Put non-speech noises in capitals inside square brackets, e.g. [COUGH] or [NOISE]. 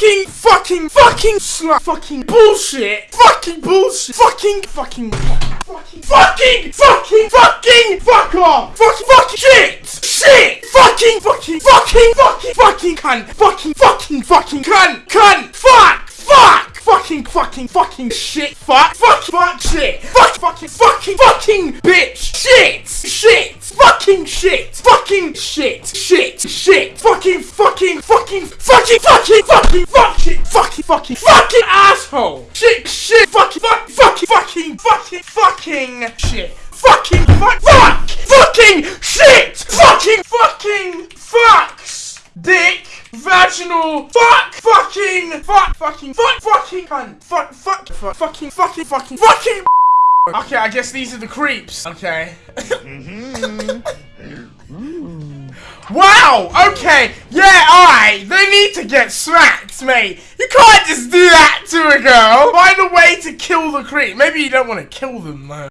fucking, fucking slut, fucking bullshit, fucking bullshit, fucking, fucking, fucking, fucking, fucking, fucking, fuck off, fucking, fucking shit, shit, fucking, fucking, fucking, fucking, fucking cunt, fucking, fucking, fucking cunt, cunt, fuck, fuck, fucking, fucking, fucking shit, fuck, fuck, fuck, shit, fuck, fucking, fucking, fucking bitch, shit, shit, fucking shit, fucking shit, shit, shit, fucking, fucking, fucking, fucking, fucking, fucking, fuck shit, fucking, fucking, fucking asshole, shit, shit, fucking, fuck, fucking, fucking, fucking, fucking shit, fucking, fuck, fuck, fucking shit, fucking, fucking, fucks, dick, vaginal, fuck, fucking, fuck, fucking, fuck, fucking, cunt, fuck, fuck, fuck, fucking, fucking, fucking, fucking. [LAUGHS] Okay, I guess these are the creeps. Okay. [LAUGHS] wow. Okay. Yeah. Alright. They need to get smacked, mate. You can't just do that to a girl. Find a way to kill the creep. Maybe you don't want to kill them though.